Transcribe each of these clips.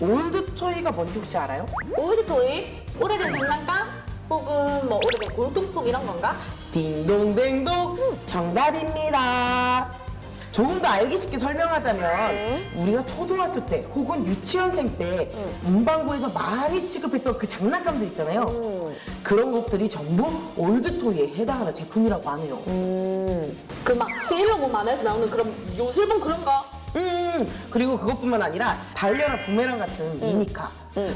올드토이가 뭔지 혹시 알아요? 올드토이? 오래된 장난감? 혹은 뭐 오래된 골동품 이런 건가? 딩동댕동 정답입니다. 조금 더 알기 쉽게 설명하자면 네. 우리가 초등학교 때 혹은 유치원생 때 문방구에서 많이 취급했던 그 장난감들 있잖아요. 음. 그런 것들이 전부 올드토이에 해당하는 제품이라고 하네요. 그 막 세일러문 만화에서 나오는 그런 요술봉 그런 거? 음, 그리고 그것뿐만 아니라 달려라 부메랑 같은 미니카,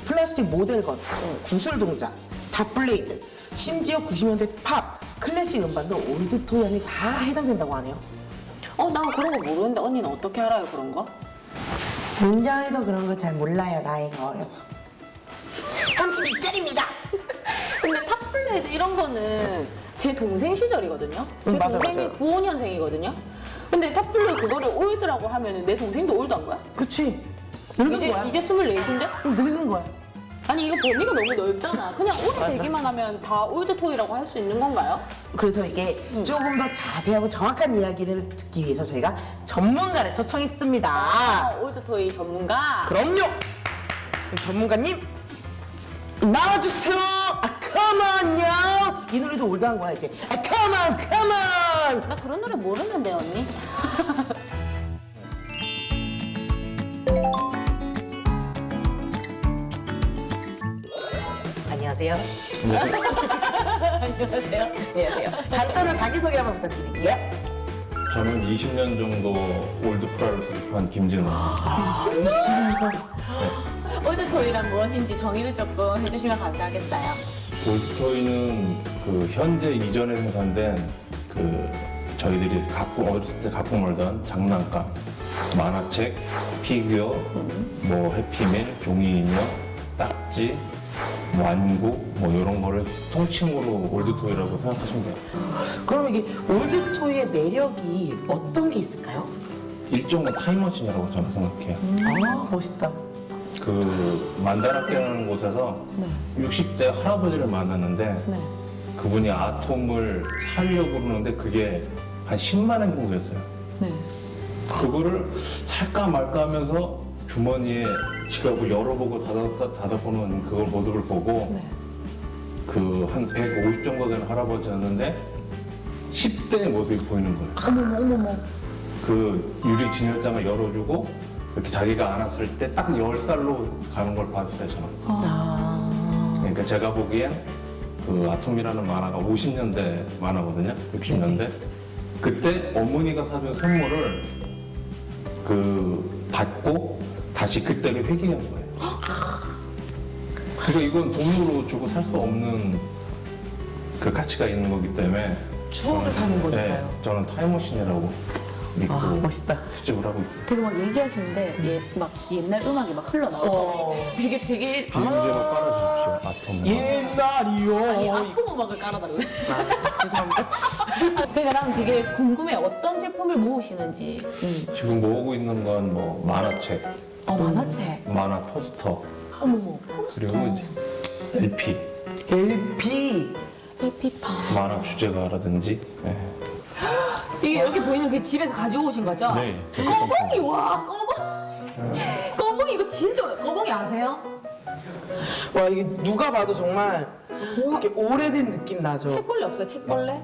플라스틱 model gun, 구슬동자, 탑블레이드, 심지어 90년대 팝, 클래식 음반도 old toy 안에 다 해당된다고 하네요. 어, 난 그런 거 모르는데 언니는 어떻게 알아요, 그런 거? 민정이도 그런 거 잘 몰라요, 나이가 어려서. 32짜리입니다. 근데 탑블레이드 이런 거는 제 동생 시절이거든요. 제 음, 맞아, 동생이 맞아요. 95년생이거든요. 근데 탑블레이드 그거를 old라고 하면 내 동생도 old한 거야? 그치? 늙은 이제 거야. 이제 24인데? 응, 늙은 거야. 아니 이거 범위가 너무 넓잖아. 그냥 오래되기만 하면 다 old toy라고 할 수 있는 건가요? 그래서 이게 조금 더 자세하고 정확한 이야기를 듣기 위해서 저희가 전문가를 초청했습니다. 아, old toy 전문가. 그럼요. 그럼 전문가님 나와주세요. 노래도 old한 거야 이제. 아, come on, come on. 나 그런 노래 모르는데 언니. 안녕하세요. 안녕하세요. 안녕하세요. 간단한 자기소개 한번 부탁드릴게요. 저는 20년 정도 old 프라를 수집한 김진호. old toy란 무엇인지 정의를 조금 해주시면 감사하겠어요. old toy는 그 현재 이전에 생산된 그 저희들이 갖고 어렸을 때 갖고 놀던 장난감, 만화책, 피규어, 뭐 해피밀, 종이 인형, 딱지, 뭐 완구 뭐 이런 거를 통칭으로 old toy라고 생각하시면 돼요. 그럼 이게 old toy의 매력이 어떤 게 있을까요? 일종의 타임머신이라고 저는 생각해요. 아 멋있다. 그 만다라케라는 곳에서 60대 할아버지를 만났는데 네. 그분이 아톰을 살려고 그러는데 그게 한 10만 원 정도 였어요. 네. 그거를 살까 말까 하면서 주머니에 지갑을 열어보고 닫아, 닫아보는 그 모습을 보고 네. 그한 150 정도 되는 할아버지였는데 10대의 모습이 보이는 거예요. 어머머 어머머. 그 유리 진열장을 열어주고 이렇게 자기가 안았을 때딱 10살로 가는 걸 봤어요, 저는. 그러니까 제가 보기엔 그 아톰이라는 만화가 50년대 만화거든요. 60년대. 그때 어머니가 사준 선물을 그 받고 다시 그때를 회귀한 거예요. 그러니까 이건 돈으로 주고 살 수 없는 그 가치가 있는 거기 때문에 추억을 사는 거니까요. 네, 저는 타임머신이라고 믿고 아 멋있다. 수집을 하고 있어요. 되게 막 얘기하시는데 예, 막 옛날 음악이 막 흘러나오고 어. 되게 되게 비음제로 깔아주십시오. 아톰. 옛날이요. 아니 아톰 음악을 깔아달래. 아, 죄송합니다. 그러니까 나는 되게 궁금해 어떤 제품을 모으시는지. 지금 모으고 있는 건 뭐 만화책, 어 만화책. 만화 포스터, 어머머. 그리고 이제 LP, LP. LP판. 만화 주제가라든지. 네. 이게 여기 보이는 그 집에서 가지고 오신 거죠? 네, 제 꺼봉이 와 꺼봉. 꺼봉이 이거 진짜 어려워. 꺼봉이 아세요? 와 이게 누가 봐도 정말 와 이렇게 오래된 느낌 나죠. 책벌레 없어요? 책벌레?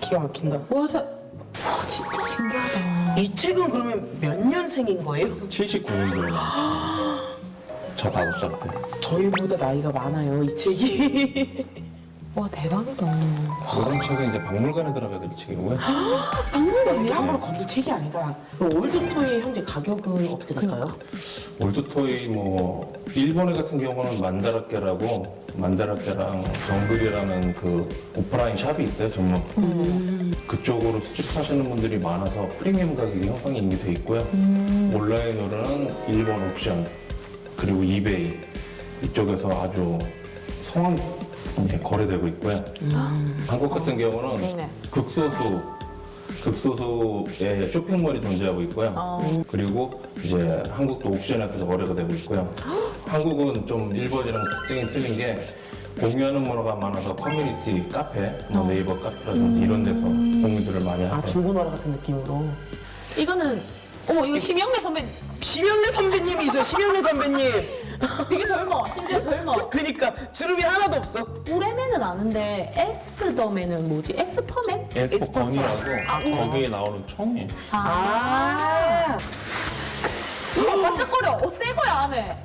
기가 막힌다. 와 저. 와 진짜 신기하다. 이 책은 그러면 몇 년생인 거예요? 79년도에 나왔죠. 저 다섯 살 때. 저희보다 나이가 많아요 이 책이. 와 대박이다. 이런 책은 이제 박물관에 들어가야 될 책이고요. 이게 함부로 건들 책이 아니다. 그럼 올드토이의 현재 가격은 어떻게 될까요? 올드토이 뭐 일본에 같은 경우는 만다라케라고 만다라케랑 정글이라는 그 오프라인 샵이 있어요 전문. 그쪽으로 수집하시는 분들이 많아서 프리미엄 가격이 형성이 이미 돼 있고요. 온라인으로는 일본 옥션 그리고 이베이 이쪽에서 아주 성황리에 거래되고 있고요. 한국 같은 경우는 네. 극소수 극소수의 쇼핑몰이 존재하고 있고요. 그리고 이제 한국도 옥션에서 거래가 되고 있고요. 한국은 좀 일본이랑 특징이 틀린 게 공유하는 문화가 많아서 커뮤니티 카페, 뭐 네이버 카페라든지 이런 데서 공유들을 많이 아 하세요. 중고나라 같은 느낌으로. 이거는 어머 이거 심영래 선배 심영래 선배님이 있어요. 심영래 선배님. 되게 젊어. 심지어 젊어. 그러니까 주름이 하나도 없어. 우레맨은 아는데 에스더맨은 뭐지? 에스퍼맨? 에스퍼건이라고 거기에 나오는 총이에요. 아, 어, 반짝거려. 어, 새 거야 안에.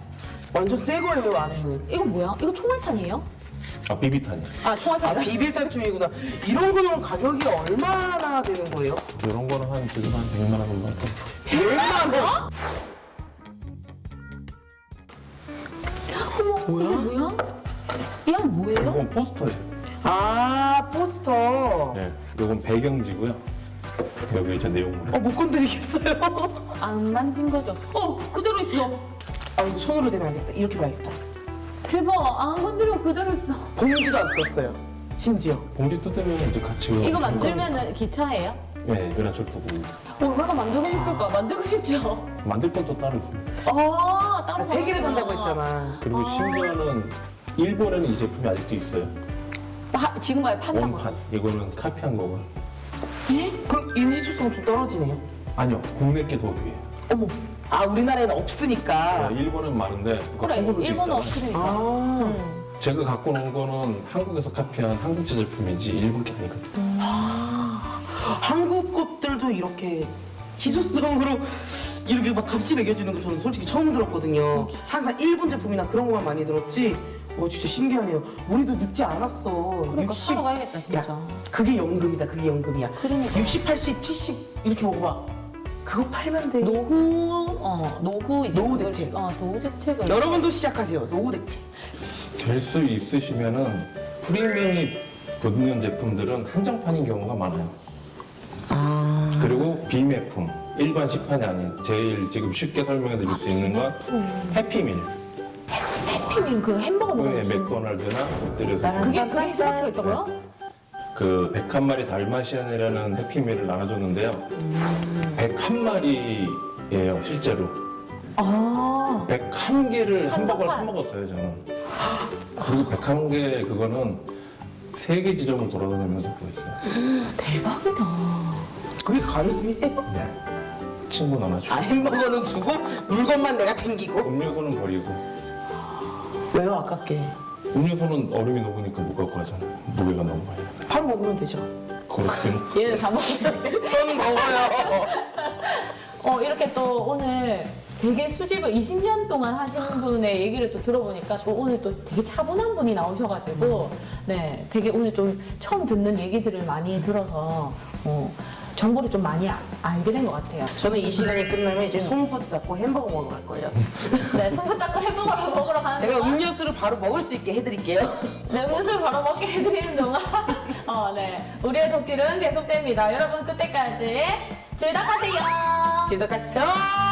완전 새 거예요 안에는. 이거 뭐야? 이거 총알탄이에요? 아 비비탄이. 아 총알탄. 아 비빌탄쯤이구나. 이런 거는 가격이 얼마나 되는 거예요? 이런 거는 한 지금 한 100만 원 정도. 100만 원. 어머 이게 뭐야? 이건 뭐예요? 이건 포스터예요. 아 포스터. 네. 이건 배경지고요. 여기 이제 내용물. 어 못 건드리겠어요. 안 만진 거죠? 어 그대로 있어. 아 이거 손으로 대면 안 되겠다. 이렇게 봐야겠다. 대박. 안 건드리고 그대로 있어. 봉지도 안 떴어요. 심지어. 봉지 뜯으면 이제 같이. 이거 만들면은 기차예요? 네, 연합철 도구. 얼마나 만들고 싶을까? 만들고 싶죠. 만들 건 또 따로 있습니다. 아 따로 세 개를. 산다고 했잖아. 그리고 심지어는 일본에는 이 제품이 아직도 있어요. 아, 지금 아예 판다고. 원판. 이거는 카피한 거고요. 그럼 인지수성은 좀 떨어지네요. 아니요, 국내 게 더 귀해요. 어머. 아 우리나라에는 없으니까. 네, 일본은 많은데 그래 있잖아요. 그러니까. 아 음. 제가 갖고 놓은 거는 한국에서 카피한 한국제 제품이지 일본 게 아니거든요. 한국 것들도 이렇게 희소성으로 이렇게 막 값이 매겨주는 거 저는 솔직히 처음 들었거든요. 항상 일본 제품이나 그런 것만 많이 들었지. 어 진짜 신기하네요. 우리도 늦지 않았어. 그러니까 60 사러 가야겠다 진짜. 야, 그게 연금이다. 그게 연금이야. 그러니까. 60, 80, 70 이렇게 먹어봐. 그거 팔면 돼. 노후 어 노후 이제 노후 그걸- 대책. 어 노후 대책을. 여러분도 시작하세요. 노후 대책. 될 수 있으시면은 프리미엄이 붙는 제품들은 한정판인 경우가 많아요. 아 그리고 비매품, 일반 시판이 아닌 제일 지금 쉽게 설명해 드릴 수 있는 건 해피밀. 해피밀 그 햄버거 거. 맥도날드나 롯데리아에서 그게 그게 소가치가 있다고요? 그 101마리 달마시안이라는 해피밀을 나눠줬는데요. 101마리예요, 실제로. 아 101개를 햄버거를. 사 먹었어요, 저는. 그리고 101개 그거는 세개 지점을 돌아다니면서 구했어요. 대박이다. 그게 가능해? 네. 친구 나눠주고. 아 햄버거는 주고 물건만 내가 챙기고. 음료수는 버리고. 왜요 아깝게? 음료수는 얼음이 녹으니까 못 갖고 가잖아요. 무게가 너무 많이. 바로 먹으면 되죠. 그걸 어떻게 먹 얘는 다 먹겠어. 전 먹어요. 어 이렇게 또 오늘 되게 수집을 20년 동안 하시는 분의 얘기를 또 들어보니까 또 오늘 또 되게 차분한 분이 나오셔가지고 네 되게 오늘 좀 처음 듣는 얘기들을 많이 들어서 어, 정보를 좀 많이 아- 알게 된 것 같아요. 저는 이 시간이 끝나면 이제 손 붙잡고 햄버거 먹으러 갈 거예요. 네 손끝 잡고 햄버거를 먹으러 가는 제가 동안 음료수를 바로 먹을 수 있게 해드릴게요. 네, 음료수를 바로 먹게 해드리는 동안 어, 네 우리의 독길은 계속됩니다. 여러분 그때까지 즐덕하세요. 지도가세요.